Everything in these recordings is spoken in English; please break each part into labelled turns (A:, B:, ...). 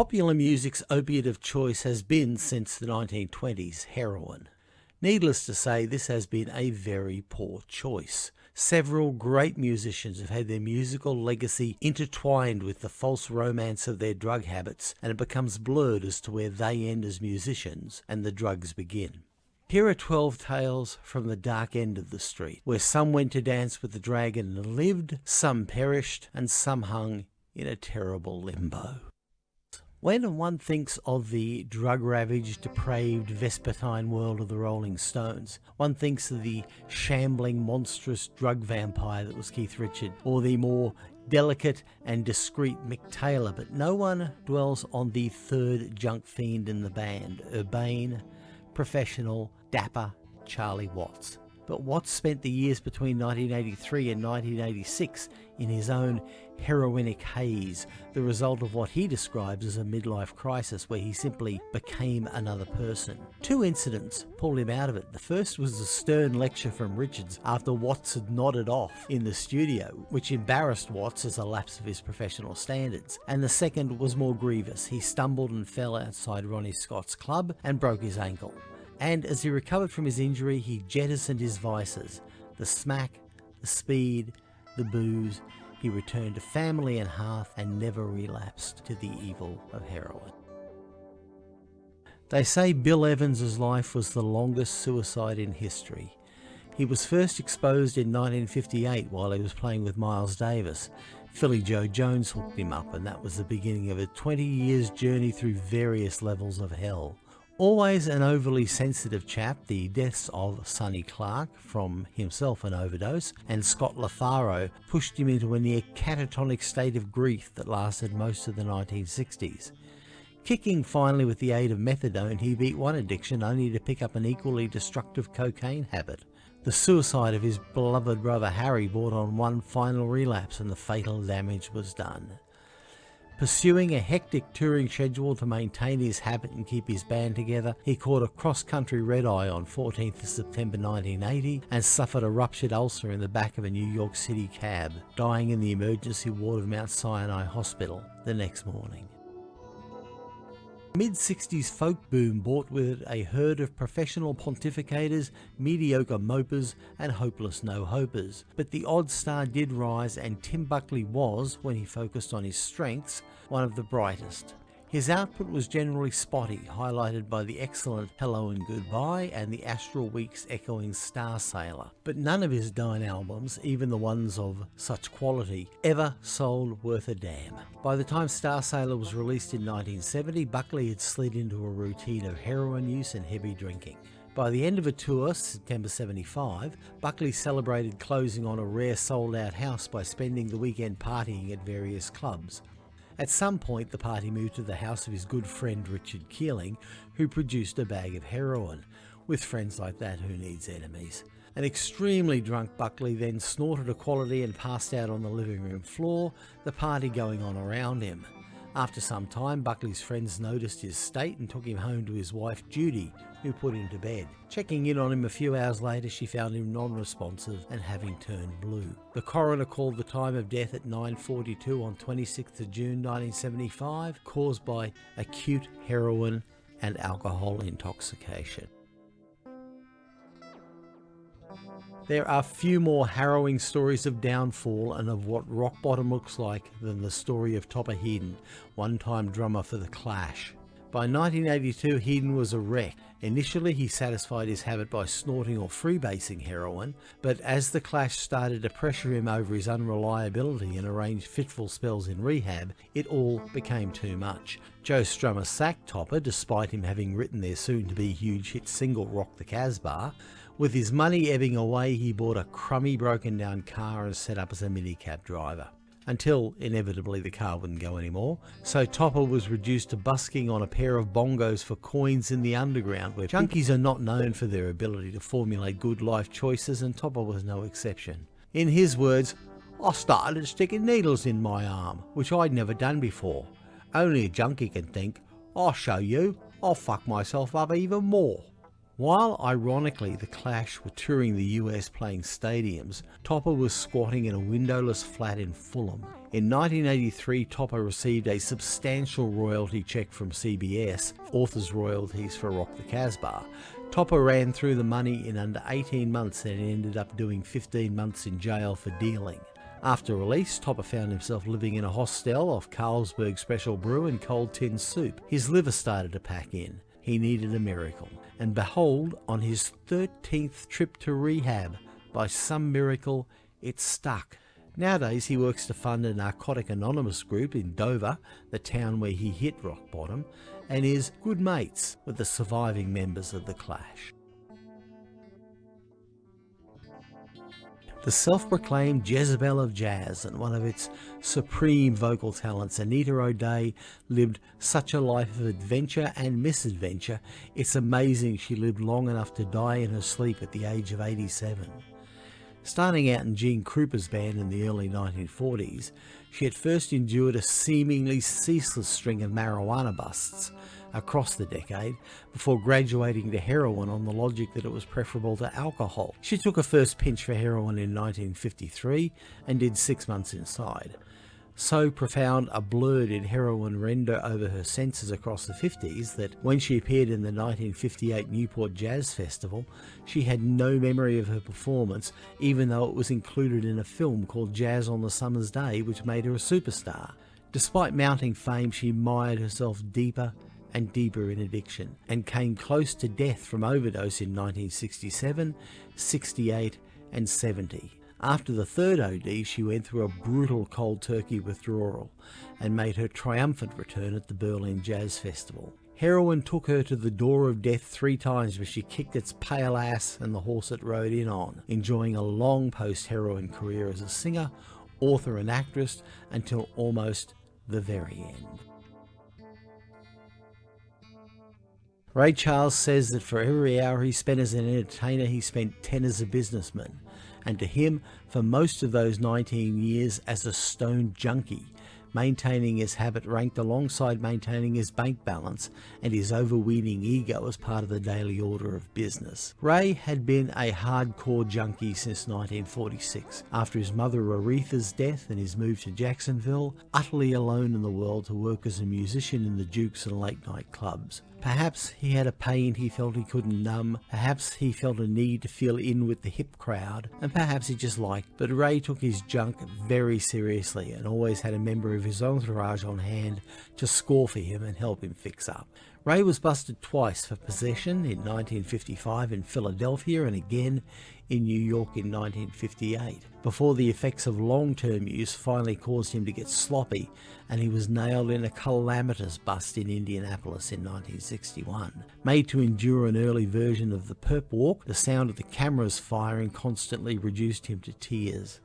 A: Popular music's opiate of choice has been, since the 1920s, heroin. Needless to say, this has been a very poor choice. Several great musicians have had their musical legacy intertwined with the false romance of their drug habits, and it becomes blurred as to where they end as musicians and the drugs begin. Here are 12 tales from the dark end of the street, where some went to dance with the dragon and lived, some perished, and some hung in a terrible limbo. When one thinks of the drug-ravaged, depraved, vespertine world of the Rolling Stones, one thinks of the shambling, monstrous drug vampire that was Keith Richard, or the more delicate and discreet Mick Taylor, but no one dwells on the third junk fiend in the band, urbane, professional, dapper Charlie Watts. But Watts spent the years between 1983 and 1986 in his own heroinic haze, the result of what he describes as a midlife crisis where he simply became another person. Two incidents pulled him out of it. The first was a stern lecture from Richards after Watts had nodded off in the studio, which embarrassed Watts as a lapse of his professional standards. And the second was more grievous. He stumbled and fell outside Ronnie Scott's club and broke his ankle and as he recovered from his injury, he jettisoned his vices the smack, the speed, the booze. He returned to family and hearth and never relapsed to the evil of heroin. They say Bill Evans' life was the longest suicide in history. He was first exposed in 1958 while he was playing with Miles Davis. Philly Joe Jones hooked him up and that was the beginning of a 20 years journey through various levels of hell. Always an overly sensitive chap, the deaths of Sonny Clark from himself an overdose and Scott LaFaro pushed him into a near catatonic state of grief that lasted most of the 1960s. Kicking finally with the aid of methadone, he beat one addiction only to pick up an equally destructive cocaine habit. The suicide of his beloved brother Harry brought on one final relapse and the fatal damage was done. Pursuing a hectic touring schedule to maintain his habit and keep his band together, he caught a cross-country red-eye on 14th September 1980 and suffered a ruptured ulcer in the back of a New York City cab, dying in the emergency ward of Mount Sinai Hospital the next morning. Mid-60s folk boom brought with it a herd of professional pontificators, mediocre mopers and hopeless no-hopers. But the odd star did rise and Tim Buckley was, when he focused on his strengths, one of the brightest. His output was generally spotty, highlighted by the excellent Hello and Goodbye and the Astral Weeks echoing Star Sailor. But none of his nine albums, even the ones of such quality, ever sold worth a damn. By the time Star Sailor was released in 1970, Buckley had slid into a routine of heroin use and heavy drinking. By the end of a tour, September 75, Buckley celebrated closing on a rare sold out house by spending the weekend partying at various clubs. At some point, the party moved to the house of his good friend Richard Keeling, who produced a bag of heroin. With friends like that, who needs enemies? An extremely drunk Buckley then snorted a quality and passed out on the living room floor, the party going on around him. After some time, Buckley's friends noticed his state and took him home to his wife Judy, who put him to bed. Checking in on him a few hours later, she found him non-responsive and having turned blue. The coroner called the time of death at 9.42 on 26th of June 1975, caused by acute heroin and alcohol intoxication. There are few more harrowing stories of downfall and of what rock bottom looks like than the story of Topper Headon, one-time drummer for The Clash. By 1982 Headon was a wreck. Initially he satisfied his habit by snorting or freebasing heroin, but as The Clash started to pressure him over his unreliability and arranged fitful spells in rehab, it all became too much. Joe Strummer sacked Topper despite him having written their soon-to-be huge hit single Rock the Casbah, with his money ebbing away, he bought a crummy broken down car and set up as a minicab driver. Until, inevitably, the car wouldn't go anymore, so Topper was reduced to busking on a pair of bongos for coins in the underground, where junkies are not known for their ability to formulate good life choices, and Topper was no exception. In his words, I started sticking needles in my arm, which I'd never done before. Only a junkie can think, I'll show you, I'll fuck myself up even more. While ironically the Clash were touring the US playing stadiums, Topper was squatting in a windowless flat in Fulham. In 1983 Topper received a substantial royalty check from CBS, author's royalties for Rock the Casbah. Topper ran through the money in under 18 months and ended up doing 15 months in jail for dealing. After release, Topper found himself living in a hostel off Carlsberg Special Brew and cold tin soup. His liver started to pack in. He needed a miracle. And behold, on his 13th trip to rehab, by some miracle, it stuck. Nowadays, he works to fund a Narcotic Anonymous group in Dover, the town where he hit rock bottom, and is good mates with the surviving members of The Clash. The self-proclaimed Jezebel of jazz and one of its supreme vocal talents, Anita O'Day lived such a life of adventure and misadventure, it's amazing she lived long enough to die in her sleep at the age of 87. Starting out in Gene Krupa's band in the early 1940s, she at first endured a seemingly ceaseless string of marijuana busts across the decade before graduating to heroin on the logic that it was preferable to alcohol. She took her first pinch for heroin in 1953 and did six months inside. So profound a blur did heroin render over her senses across the 50s that when she appeared in the 1958 Newport Jazz Festival, she had no memory of her performance even though it was included in a film called Jazz on the Summer's Day which made her a superstar. Despite mounting fame, she mired herself deeper and deeper in addiction and came close to death from overdose in 1967, 68 and 70. After the third OD, she went through a brutal cold turkey withdrawal and made her triumphant return at the Berlin Jazz Festival. Heroin took her to the door of death three times where she kicked its pale ass and the horse it rode in on, enjoying a long post-heroin career as a singer, author and actress until almost the very end. Ray Charles says that for every hour he spent as an entertainer, he spent 10 as a businessman. And to him, for most of those 19 years as a stone junkie, maintaining his habit ranked alongside maintaining his bank balance and his overweening ego as part of the daily order of business. Ray had been a hardcore junkie since 1946, after his mother Aretha's death and his move to Jacksonville, utterly alone in the world to work as a musician in the Dukes and late night clubs. Perhaps he had a pain he felt he couldn't numb, perhaps he felt a need to feel in with the hip crowd, and perhaps he just liked, but Ray took his junk very seriously and always had a member of his entourage on hand to score for him and help him fix up. Ray was busted twice for possession in 1955 in Philadelphia and again in New York in 1958, before the effects of long-term use finally caused him to get sloppy and he was nailed in a calamitous bust in Indianapolis in 1961. Made to endure an early version of the perp walk, the sound of the cameras firing constantly reduced him to tears.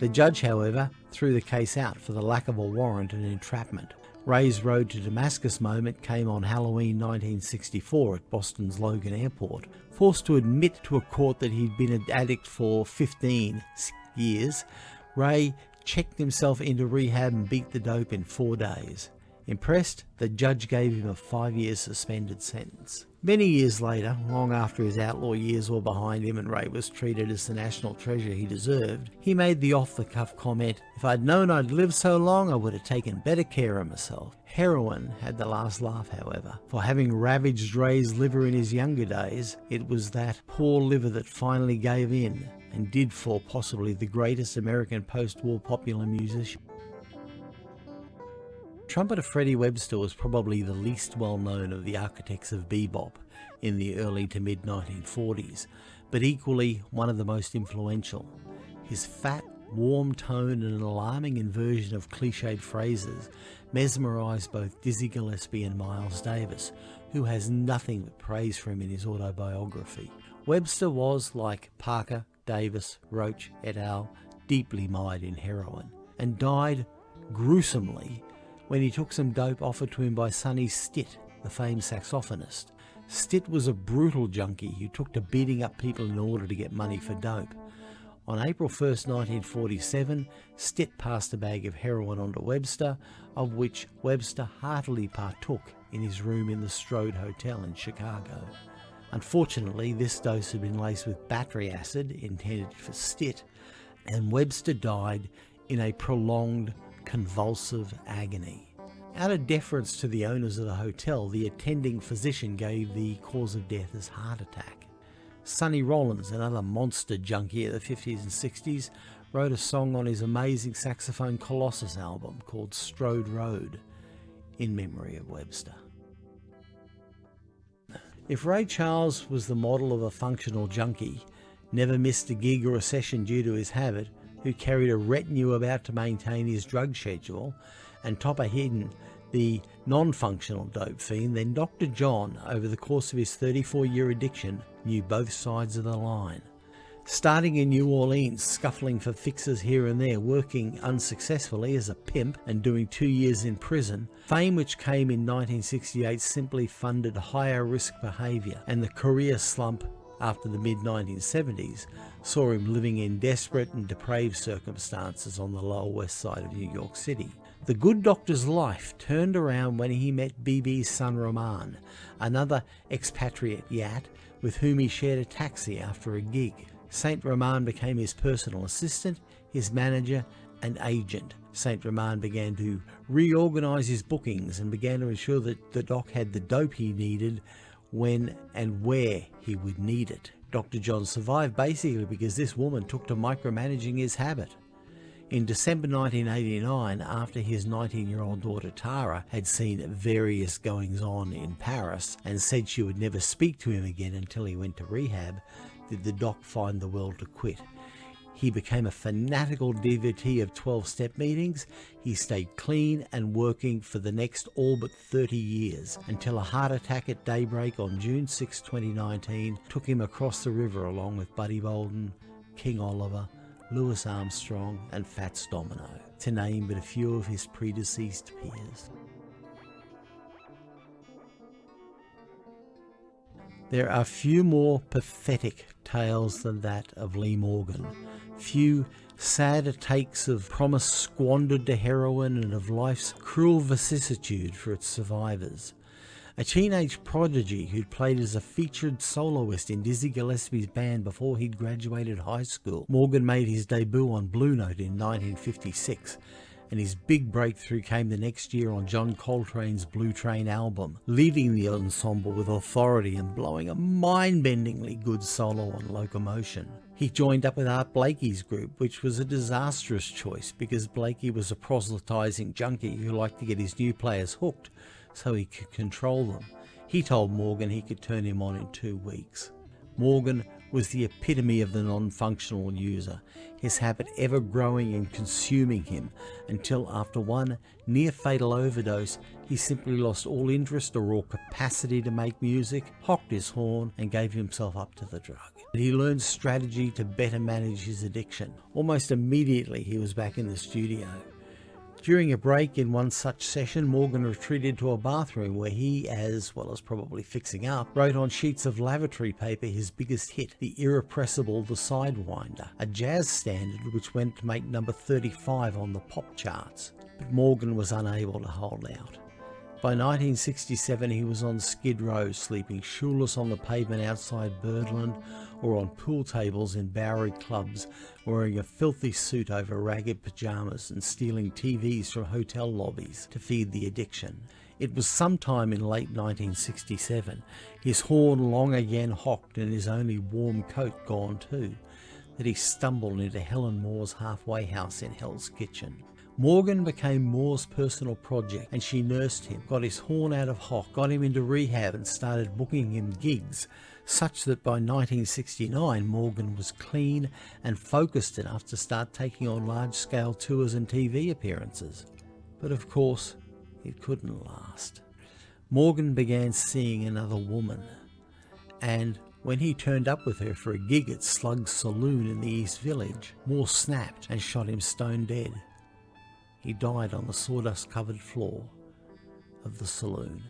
A: The judge, however, threw the case out for the lack of a warrant and entrapment. Ray's Road to Damascus moment came on Halloween 1964 at Boston's Logan Airport. Forced to admit to a court that he'd been an addict for 15 years, Ray checked himself into rehab and beat the dope in four days. Impressed, the judge gave him a five-year suspended sentence. Many years later, long after his outlaw years were behind him and Ray was treated as the national treasure he deserved, he made the off-the-cuff comment, if I'd known I'd live so long, I would have taken better care of myself. Heroin had the last laugh, however. For having ravaged Ray's liver in his younger days, it was that poor liver that finally gave in and did for possibly the greatest American post-war popular musician. Trumpeter Freddie Webster was probably the least well known of the architects of bebop in the early to mid 1940s, but equally one of the most influential. His fat, warm tone and an alarming inversion of cliched phrases mesmerised both Dizzy Gillespie and Miles Davis, who has nothing but praise for him in his autobiography. Webster was, like Parker, Davis, Roach et al., deeply mired in heroin, and died gruesomely when he took some dope offered to him by Sonny Stitt, the famed saxophonist. Stitt was a brutal junkie who took to beating up people in order to get money for dope. On April 1, 1947, Stitt passed a bag of heroin on to Webster, of which Webster heartily partook in his room in the Strode Hotel in Chicago. Unfortunately, this dose had been laced with battery acid intended for Stitt, and Webster died in a prolonged convulsive agony. Out of deference to the owners of the hotel, the attending physician gave the cause of death as heart attack. Sonny Rollins, another monster junkie of the 50s and 60s, wrote a song on his amazing saxophone Colossus album called Strode Road in memory of Webster. If Ray Charles was the model of a functional junkie, never missed a gig or a session due to his habit, who carried a retinue about to maintain his drug schedule, and Topper Headon the non-functional dope fiend, then Dr. John, over the course of his 34-year addiction, knew both sides of the line. Starting in New Orleans, scuffling for fixes here and there, working unsuccessfully as a pimp and doing two years in prison, fame which came in 1968 simply funded higher risk behaviour and the career slump after the mid-1970s saw him living in desperate and depraved circumstances on the lower west side of New York City. The good doctor's life turned around when he met BB's son Roman, another expatriate yat with whom he shared a taxi after a gig. Saint Roman became his personal assistant, his manager and agent. Saint Roman began to reorganize his bookings and began to ensure that the doc had the dope he needed when and where he would need it. Dr. John survived basically because this woman took to micromanaging his habit. In December 1989, after his 19-year-old daughter Tara had seen various goings-on in Paris and said she would never speak to him again until he went to rehab, did the doc find the will to quit. He became a fanatical devotee of 12-step meetings. He stayed clean and working for the next all but 30 years until a heart attack at daybreak on June 6, 2019 took him across the river along with Buddy Bolden, King Oliver, Louis Armstrong and Fats Domino, to name but a few of his predeceased peers. There are few more pathetic tales than that of Lee Morgan. Few sadder takes of promise squandered to heroin and of life's cruel vicissitude for its survivors. A teenage prodigy who'd played as a featured soloist in Dizzy Gillespie's band before he'd graduated high school, Morgan made his debut on Blue Note in 1956 and his big breakthrough came the next year on John Coltrane's Blue Train album, leading the ensemble with authority and blowing a mind-bendingly good solo on Locomotion. He joined up with Art Blakey's group, which was a disastrous choice because Blakey was a proselytizing junkie who liked to get his new players hooked so he could control them. He told Morgan he could turn him on in two weeks. Morgan was the epitome of the non-functional user, his habit ever growing and consuming him until after one near-fatal overdose he simply lost all interest or all capacity to make music, hocked his horn and gave himself up to the drug. He learned strategy to better manage his addiction. Almost immediately he was back in the studio. During a break in one such session, Morgan retreated to a bathroom where he, as well as probably fixing up, wrote on sheets of lavatory paper his biggest hit, The Irrepressible The Sidewinder, a jazz standard which went to make number 35 on the pop charts. But Morgan was unable to hold out. By 1967 he was on Skid Row, sleeping shoeless on the pavement outside Birdland or on pool tables in Bowery clubs, wearing a filthy suit over ragged pyjamas and stealing TVs from hotel lobbies to feed the addiction. It was sometime in late 1967, his horn long again hocked and his only warm coat gone too, that he stumbled into Helen Moore's halfway house in Hell's Kitchen. Morgan became Moore's personal project and she nursed him, got his horn out of hock, got him into rehab and started booking him gigs, such that by 1969 Morgan was clean and focused enough to start taking on large-scale tours and TV appearances. But of course, it couldn't last. Morgan began seeing another woman, and when he turned up with her for a gig at Slug's Saloon in the East Village, Moore snapped and shot him stone dead. He died on the sawdust covered floor of the saloon.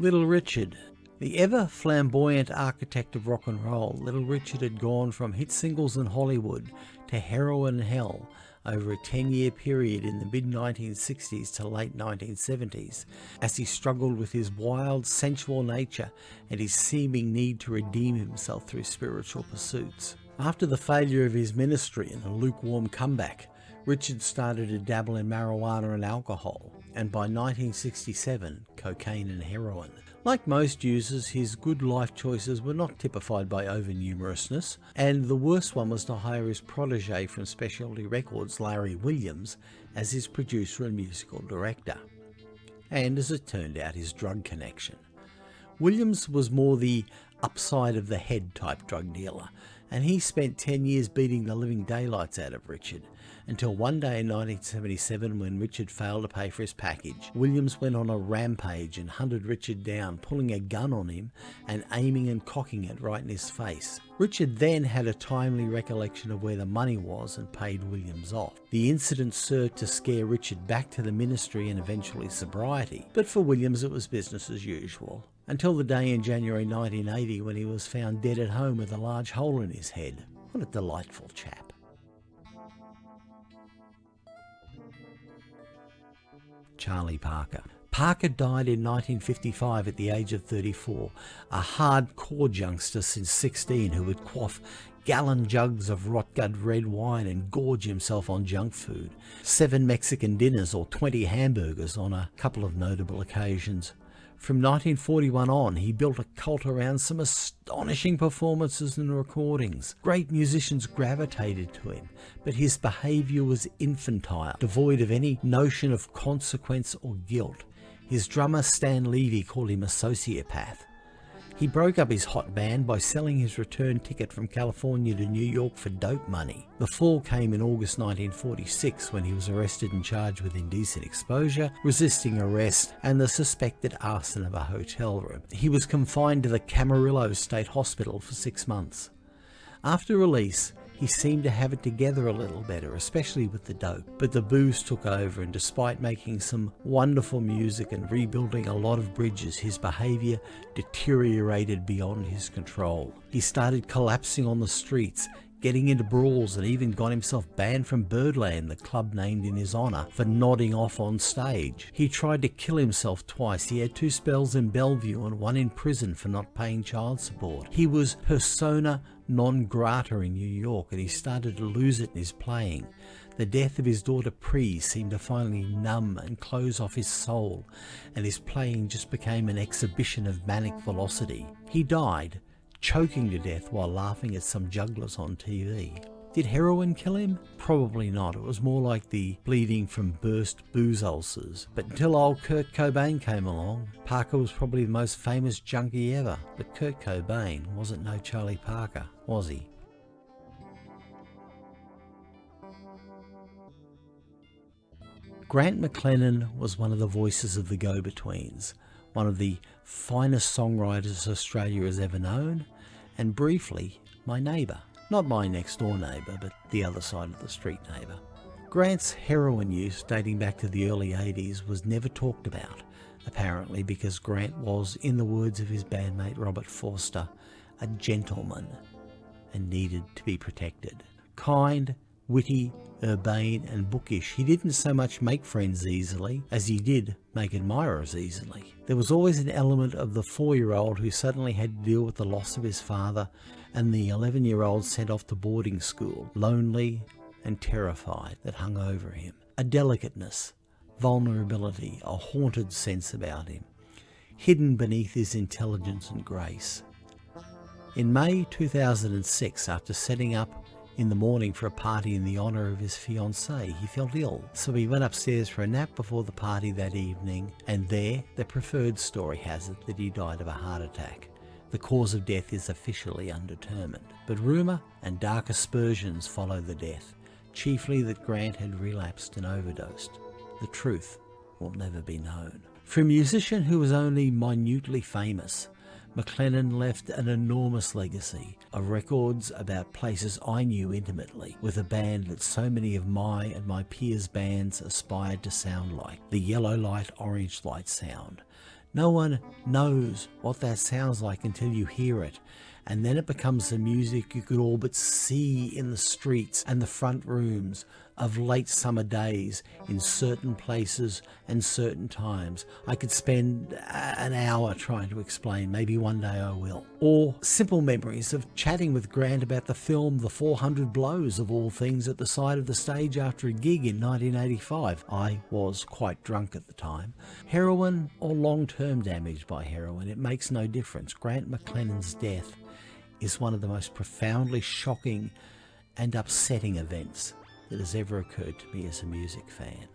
A: Little Richard, the ever flamboyant architect of rock and roll, Little Richard had gone from hit singles in Hollywood to heroin hell over a 10-year period in the mid-1960s to late 1970s as he struggled with his wild, sensual nature and his seeming need to redeem himself through spiritual pursuits. After the failure of his ministry and a lukewarm comeback, Richard started to dabble in marijuana and alcohol, and by 1967, cocaine and heroin. Like most users, his good life choices were not typified by overnumerousness, and the worst one was to hire his protege from Specialty Records, Larry Williams, as his producer and musical director. And as it turned out, his drug connection. Williams was more the upside of the head type drug dealer, and he spent 10 years beating the living daylights out of Richard, until one day in 1977 when Richard failed to pay for his package. Williams went on a rampage and hunted Richard down, pulling a gun on him and aiming and cocking it right in his face. Richard then had a timely recollection of where the money was and paid Williams off. The incident served to scare Richard back to the ministry and eventually sobriety, but for Williams it was business as usual until the day in January 1980 when he was found dead at home with a large hole in his head. What a delightful chap. Charlie Parker. Parker died in 1955 at the age of 34, a hardcore youngster since 16 who would quaff gallon jugs of rot-gut red wine and gorge himself on junk food, seven Mexican dinners or 20 hamburgers on a couple of notable occasions. From 1941 on, he built a cult around some astonishing performances and recordings. Great musicians gravitated to him, but his behaviour was infantile, devoid of any notion of consequence or guilt. His drummer Stan Levey called him a sociopath. He broke up his hot band by selling his return ticket from California to New York for dope money. The fall came in August 1946 when he was arrested and charged with indecent exposure, resisting arrest, and the suspected arson of a hotel room. He was confined to the Camarillo State Hospital for six months. After release, he seemed to have it together a little better, especially with the dope. But the booze took over and despite making some wonderful music and rebuilding a lot of bridges, his behaviour deteriorated beyond his control. He started collapsing on the streets, getting into brawls and even got himself banned from Birdland, the club named in his honour, for nodding off on stage. He tried to kill himself twice. He had two spells in Bellevue and one in prison for not paying child support. He was persona non grata in New York and he started to lose it in his playing. The death of his daughter Pree seemed to finally numb and close off his soul, and his playing just became an exhibition of manic velocity. He died, choking to death while laughing at some jugglers on TV. Did heroin kill him? Probably not. It was more like the bleeding from burst booze ulcers. But until old Kurt Cobain came along, Parker was probably the most famous junkie ever. But Kurt Cobain wasn't no Charlie Parker, was he? Grant McLennan was one of the voices of the Go-Betweens, one of the finest songwriters Australia has ever known, and briefly, my neighbour. Not my next door neighbour, but the other side of the street neighbour. Grant's heroin use dating back to the early 80s was never talked about, apparently because Grant was, in the words of his bandmate Robert Forster, a gentleman and needed to be protected. Kind, witty, urbane and bookish, he didn't so much make friends easily as he did make admirers easily. There was always an element of the four-year-old who suddenly had to deal with the loss of his father and the 11 year old sent off to boarding school, lonely and terrified, that hung over him. A delicateness, vulnerability, a haunted sense about him, hidden beneath his intelligence and grace. In May 2006, after setting up in the morning for a party in the honour of his fiancée, he felt ill, so he went upstairs for a nap before the party that evening, and there the preferred story has it that he died of a heart attack. The cause of death is officially undetermined, but rumour and dark aspersions follow the death, chiefly that Grant had relapsed and overdosed. The truth will never be known. For a musician who was only minutely famous, McLennan left an enormous legacy of records about places I knew intimately with a band that so many of my and my peers' bands aspired to sound like, the yellow light, orange light sound. No one knows what that sounds like until you hear it. And then it becomes the music you could all but see in the streets and the front rooms of late summer days in certain places and certain times. I could spend an hour trying to explain, maybe one day I will. Or simple memories of chatting with Grant about the film The 400 Blows of all things at the side of the stage after a gig in 1985. I was quite drunk at the time. Heroin or long-term damage by heroin, it makes no difference. Grant McLennan's death is one of the most profoundly shocking and upsetting events that has ever occurred to me as a music fan.